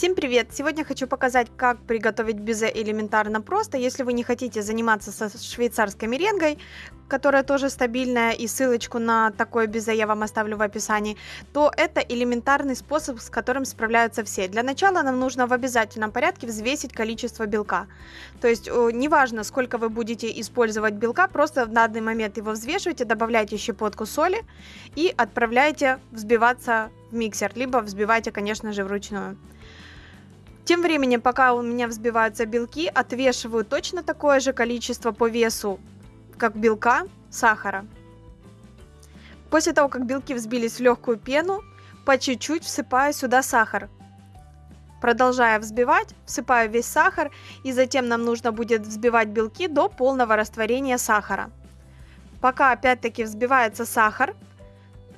Всем привет! Сегодня хочу показать, как приготовить безе элементарно просто. Если вы не хотите заниматься со швейцарской меренгой, которая тоже стабильная, и ссылочку на такое безе я вам оставлю в описании, то это элементарный способ, с которым справляются все. Для начала нам нужно в обязательном порядке взвесить количество белка. То есть неважно, сколько вы будете использовать белка, просто в данный момент его взвешивайте, добавляйте щепотку соли и отправляйте взбиваться в миксер, либо взбивайте, конечно же, вручную. Тем временем, пока у меня взбиваются белки, отвешиваю точно такое же количество по весу, как белка, сахара. После того, как белки взбились в легкую пену, по чуть-чуть всыпаю сюда сахар. Продолжая взбивать, всыпаю весь сахар, и затем нам нужно будет взбивать белки до полного растворения сахара. Пока опять-таки взбивается сахар,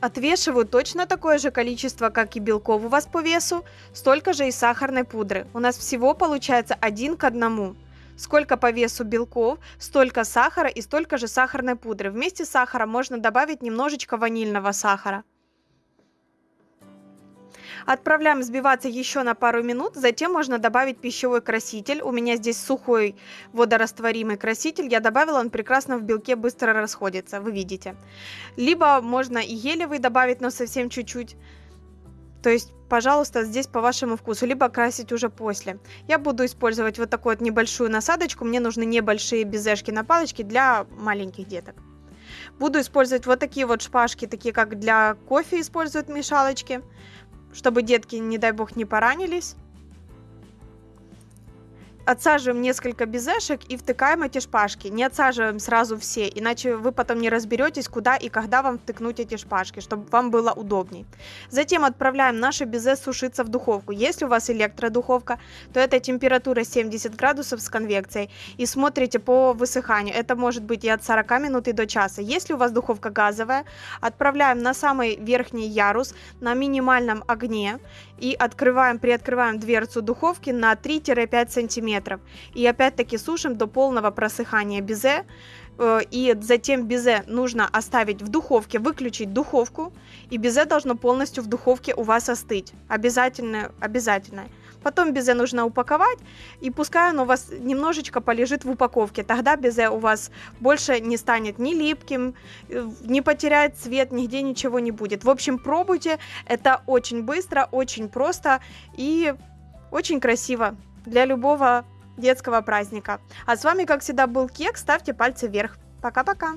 Отвешиваю точно такое же количество, как и белков у вас по весу, столько же и сахарной пудры. У нас всего получается один к одному. Сколько по весу белков, столько сахара и столько же сахарной пудры. Вместе с сахаром можно добавить немножечко ванильного сахара. Отправляем взбиваться еще на пару минут, затем можно добавить пищевой краситель. У меня здесь сухой водорастворимый краситель, я добавила, он прекрасно в белке быстро расходится, вы видите. Либо можно и гелевый добавить, но совсем чуть-чуть. То есть, пожалуйста, здесь по вашему вкусу, либо красить уже после. Я буду использовать вот такую вот небольшую насадочку, мне нужны небольшие безешки на палочке для маленьких деток. Буду использовать вот такие вот шпажки, такие как для кофе используют мешалочки чтобы детки, не дай бог, не поранились. Отсаживаем несколько безешек и втыкаем эти шпажки. Не отсаживаем сразу все, иначе вы потом не разберетесь, куда и когда вам втыкнуть эти шпажки, чтобы вам было удобней. Затем отправляем наши безе сушиться в духовку. Если у вас электродуховка, то это температура 70 градусов с конвекцией. И смотрите по высыханию. Это может быть и от 40 минут и до часа. Если у вас духовка газовая, отправляем на самый верхний ярус на минимальном огне и открываем, приоткрываем дверцу духовки на 3-5 сантиметров мм. И опять-таки сушим до полного просыхания безе. Э, и затем безе нужно оставить в духовке, выключить духовку. И безе должно полностью в духовке у вас остыть. Обязательно, обязательно. Потом безе нужно упаковать, и пускай оно у вас немножечко полежит в упаковке. Тогда безе у вас больше не станет ни липким, э, не потеряет цвет, нигде ничего не будет. В общем, пробуйте. Это очень быстро, очень просто и очень красиво для любого детского праздника. А с вами, как всегда, был Кек. Ставьте пальцы вверх. Пока-пока.